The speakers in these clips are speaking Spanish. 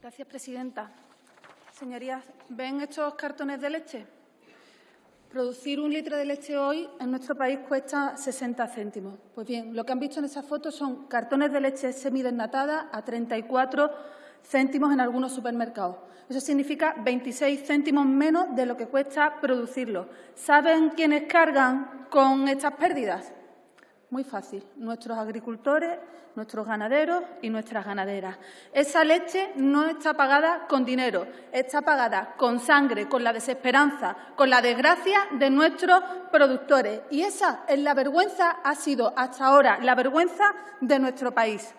Gracias, presidenta. Señorías, ¿ven estos cartones de leche? Producir un litro de leche hoy en nuestro país cuesta 60 céntimos. Pues bien, lo que han visto en esa foto son cartones de leche semidesnatada a 34 céntimos en algunos supermercados. Eso significa 26 céntimos menos de lo que cuesta producirlo. ¿Saben quiénes cargan con estas pérdidas? Muy fácil, nuestros agricultores, nuestros ganaderos y nuestras ganaderas. Esa leche no está pagada con dinero, está pagada con sangre, con la desesperanza, con la desgracia de nuestros productores. Y esa es la vergüenza, ha sido hasta ahora la vergüenza de nuestro país.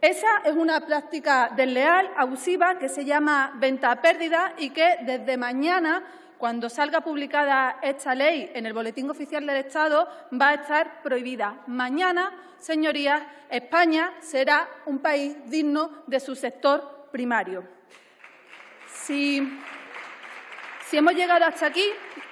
Esa es una práctica desleal, abusiva, que se llama venta a pérdida y que desde mañana cuando salga publicada esta ley en el Boletín Oficial del Estado, va a estar prohibida. Mañana, señorías, España será un país digno de su sector primario. Si, hemos llegado hasta aquí,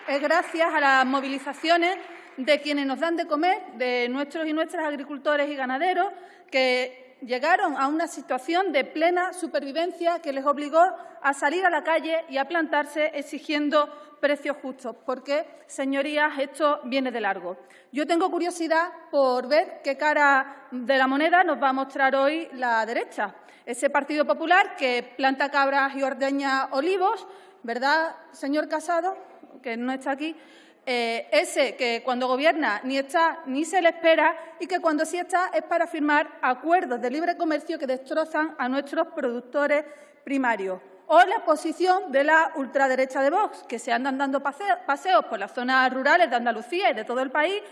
es gracias a las movilizaciones de quienes nos dan de comer, de nuestros y nuestras agricultores y ganaderos, que llegaron a una situación de plena supervivencia que les obligó a salir a la calle y a plantarse exigiendo precios justos, porque, señorías, esto viene de largo. Yo tengo curiosidad por ver qué cara de la moneda nos va a mostrar hoy la derecha. Ese Partido Popular que planta cabras y ordeña olivos, ¿verdad, señor Casado? Que no está aquí. Eh, ese que cuando gobierna ni está ni se le espera y que cuando sí está es para firmar acuerdos de libre comercio que destrozan a nuestros productores primarios. O la posición de la ultraderecha de Vox, que se andan dando paseos por las zonas rurales de Andalucía y de todo el país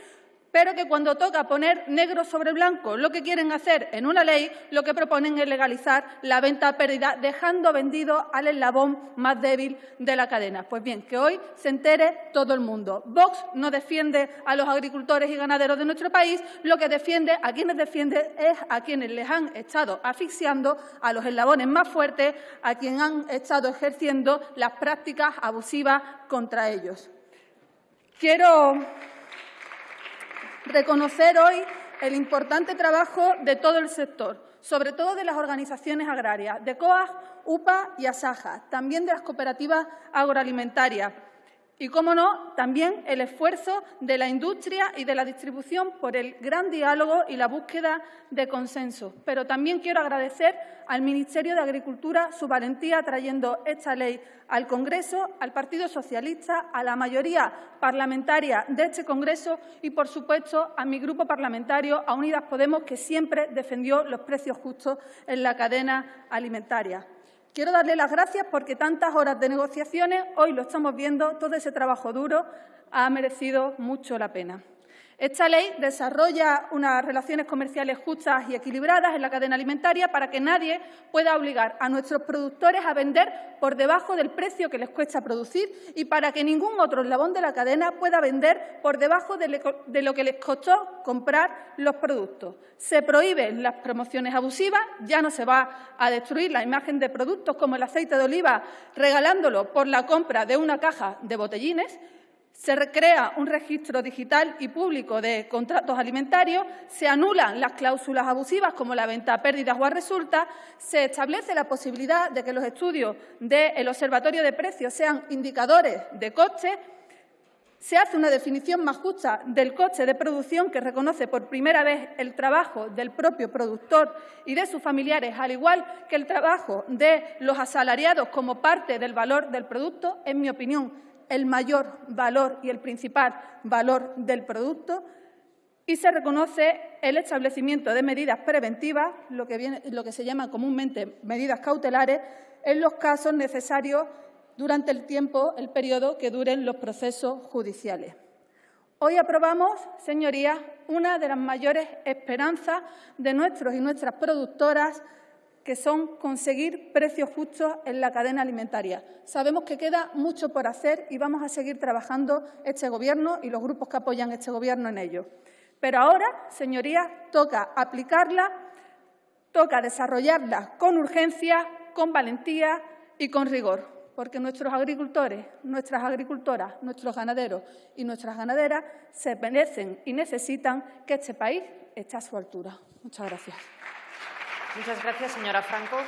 pero que cuando toca poner negro sobre blanco lo que quieren hacer en una ley, lo que proponen es legalizar la venta a pérdida, dejando vendido al eslabón más débil de la cadena. Pues bien, que hoy se entere todo el mundo. Vox no defiende a los agricultores y ganaderos de nuestro país, lo que defiende, a quienes defiende es a quienes les han estado asfixiando, a los eslabones más fuertes, a quienes han estado ejerciendo las prácticas abusivas contra ellos. Quiero reconocer hoy el importante trabajo de todo el sector, sobre todo de las organizaciones agrarias, de COAG, UPA y ASAJA, también de las cooperativas agroalimentarias, y, cómo no, también el esfuerzo de la industria y de la distribución por el gran diálogo y la búsqueda de consenso. Pero también quiero agradecer al Ministerio de Agricultura su valentía trayendo esta ley al Congreso, al Partido Socialista, a la mayoría parlamentaria de este Congreso y, por supuesto, a mi grupo parlamentario, a Unidas Podemos, que siempre defendió los precios justos en la cadena alimentaria. Quiero darle las gracias porque tantas horas de negociaciones, hoy lo estamos viendo, todo ese trabajo duro ha merecido mucho la pena. Esta ley desarrolla unas relaciones comerciales justas y equilibradas en la cadena alimentaria para que nadie pueda obligar a nuestros productores a vender por debajo del precio que les cuesta producir y para que ningún otro eslabón de la cadena pueda vender por debajo de lo que les costó comprar los productos. Se prohíben las promociones abusivas, ya no se va a destruir la imagen de productos como el aceite de oliva regalándolo por la compra de una caja de botellines, se crea un registro digital y público de contratos alimentarios, se anulan las cláusulas abusivas como la venta a pérdidas o a resulta, se establece la posibilidad de que los estudios del Observatorio de Precios sean indicadores de coste, se hace una definición más justa del coste de producción que reconoce por primera vez el trabajo del propio productor y de sus familiares, al igual que el trabajo de los asalariados como parte del valor del producto, en mi opinión, el mayor valor y el principal valor del producto y se reconoce el establecimiento de medidas preventivas, lo que, lo que se llama comúnmente medidas cautelares, en los casos necesarios durante el tiempo, el periodo que duren los procesos judiciales. Hoy aprobamos, señorías, una de las mayores esperanzas de nuestros y nuestras productoras que son conseguir precios justos en la cadena alimentaria. Sabemos que queda mucho por hacer y vamos a seguir trabajando este Gobierno y los grupos que apoyan este Gobierno en ello. Pero ahora, señorías, toca aplicarla, toca desarrollarla con urgencia, con valentía y con rigor, porque nuestros agricultores, nuestras agricultoras, nuestros ganaderos y nuestras ganaderas se merecen y necesitan que este país esté a su altura. Muchas gracias. Muchas gracias, señora Franco.